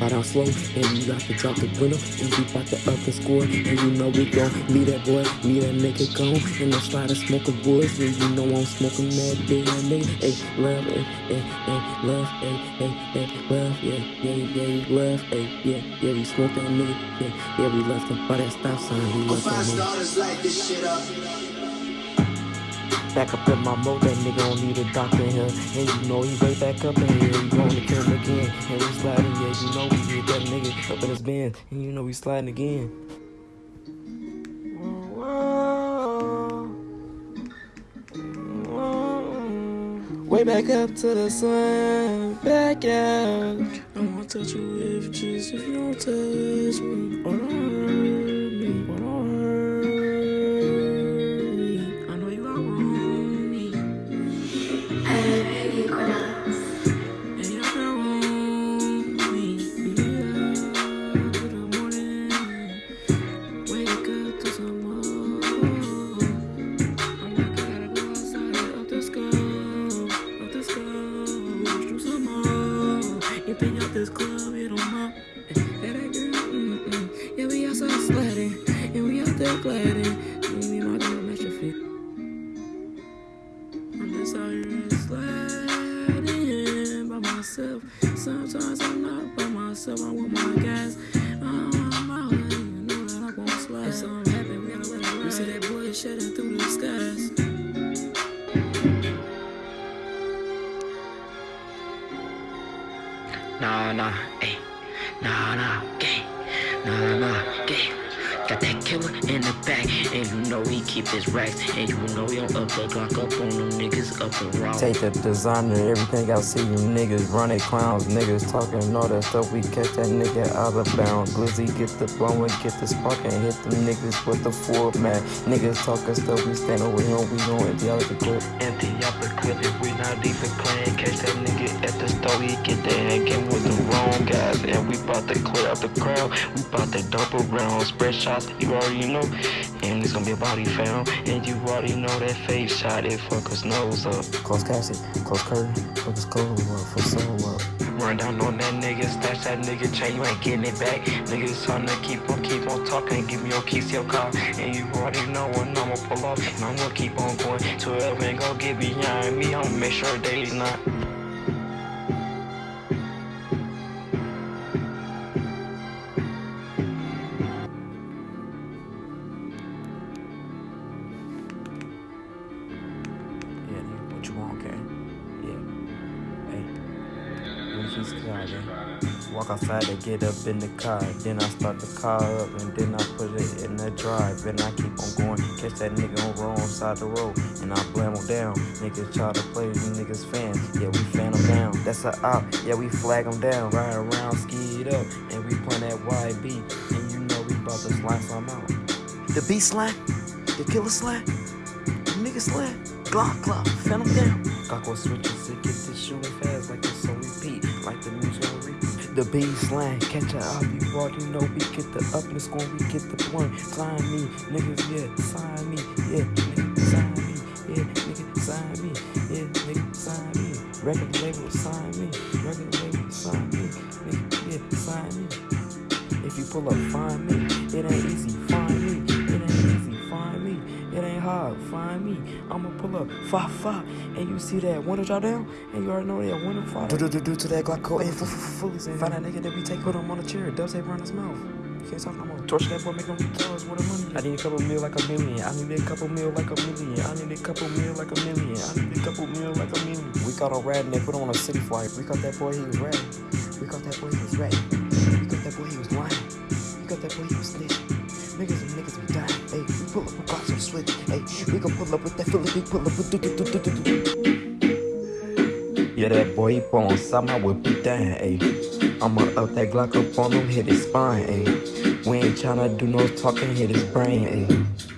But I'm slow, and you got to drop the winner, and we bout to up the score, and you know we gon' leave that boy, leave that nigga gone, and I'm sliding smoking woods, and you know I'm smoking that big nigga, hey, love, hey, hey, hey, love, hey, hey, hey, love, yeah, yeah, yeah, love, hey, yeah, yeah, we smoke that nigga, yeah, yeah, we left him by that stop sign, we left that nigga. light this shit up. Back up in my mode, that nigga don't need a doctor in here. And you know he way back up in here. You gonna kill him again. And we sliding, yeah, you up in his band. And you know we sliding again. Way back up to the sun, back out. I wanna touch you if just if you don't touch me. Or Been out this club, hit 'em up. Hey, eh, that girl, mm-mm. Yeah, we outside sliding, and we out there gliding. Me, me, my girl, match your feet. I'm just out here sliding by myself. Sometimes I'm not by myself. I want my guys. Nah, eh. nah, ayy. Nah, nah, gang. Nah, nah, gang. Got that killer in the back, and you know he keep his racks, and you know he don't up the Glock up on them niggas up and raw. Take the designer, everything I see you niggas running clowns, niggas talking all that stuff. We catch that nigga out of bounds. Glizzy get the blowing, get the spark and hit them niggas with the four man. Niggas talking stuff, we stand over here, we gon' empty out the clip. Empty out the clip if we not even playing. Catch that nigga at the store, he get the hanging with the wrong guys. And we bout to clear out the crowd, we bout to dump around. Spread shots, you already know. And it's gonna be a body found. And you already know that face shot, it fuckers nose up. Close casket, close curtain, fuckers clothes up, for soul up. Run down on that nigga, stash that nigga chain, you ain't getting it back. Niggas to keep on, keep on talking, give me your keys, your car. And you already know when I'ma pull off, and I'm gonna keep on going. 12 ain't gonna get behind me, I'ma make sure they not. When he's sliding. Walk outside to get up in the car. Then I start the car up and then I put it in the drive. And I keep on going. Catch that nigga on wrong side the road. And I blam him down. Niggas try to play these niggas fans. Yeah, we fan them down. That's a op. Yeah, we flag them down. Ride around, ski it up. And we playing that YB. And you know we about to slide some out. The beat slide. The killer slide. Nigga slide. Glock, glock, phantom down. Glock will switch it to get this shooting fast like it's on repeat. Like the music. The slang, catch a up, you already know we get the up in the score, we get the point. Sign me, niggas, yeah, sign me, yeah, nigga, sign me, yeah, nigga, sign me, yeah, nigga, sign me. Record label, sign me, record label, sign me, nigga, yeah, sign me. If you pull up, find me, it ain't easy, Hard, find me. I'ma pull up, five five, and you see that window drop down, and you already know that window fire. Do do do do to that Glock code, and fully find that nigga that we take, put him on a chair, dub tape around his mouth. You can't talk no more. Torture that boy, make him tell us what the money. I need a couple mil like a million. I need a couple mil like a million. I need a couple mil like a million. I need a couple mil like a million. We caught a rat and they put him on a city flight. We caught that boy, he was ratting. We caught that boy, he was ratting. We caught that boy, he was lying. We caught that boy, he was snitching. Niggas and niggas be dying. Hey, we pull up with Glocks on switch. Hey, we gon' pull up with that Philly, pull up with do do do do do do. Yeah, that boy, he pull on something, I would be down. Hey, I'ma up that Glock up on him, hit his spine. Hey, we ain't tryna do no talking, hit his brain. Hey.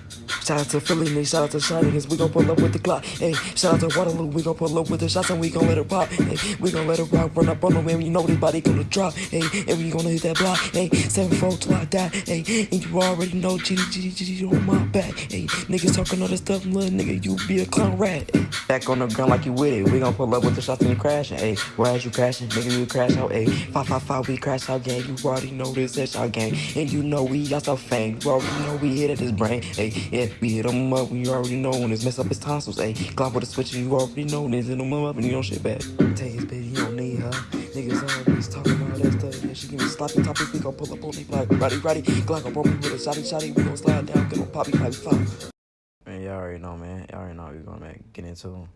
Shout out to Philly, nigga. Shout out to Shiny, cause we gon' pull up with the clock. Hey, shout out to Waterloo, we gon' pull up with the shots and we gon' let it pop. Hey, we gon' let it rock, run up on the and you know this gonna drop. Hey, and we gonna hit that block. Hey, seven four till I die. Hey, and you already know GD, on my back. Hey, niggas talking all this stuff, little nigga, you be a clown rat. Hey, back on the ground like you with it. We gon' pull up with the shots and you crashing. Hey, why is you crashing? Nigga, you crash out. Hey, five five five, we crash out gang. You already know this is our gang, and you know we got some fame. You already know we hit at this brain. Hey, yeah, we hit him up. you already know when it's mess up his tonsils. Hey, Glock with a switch, and you already know this. Hit him up and you don't shit back. Take his bitch, you don't need her. Niggas always talking all that stuff. Yeah, she give me sloppy topic. We gon' pull up on me like Roddy Roddy. Glock up on me with a shotty shotty. We gon' slide down, get on poppy poppy pop. Man, y'all already know, man. Y'all already know what we gonna get into.